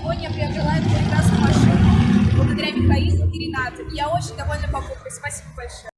я приобрела эту прекрасную машину благодаря Михаилу и Ренату. Я очень довольна покупкой. Спасибо большое.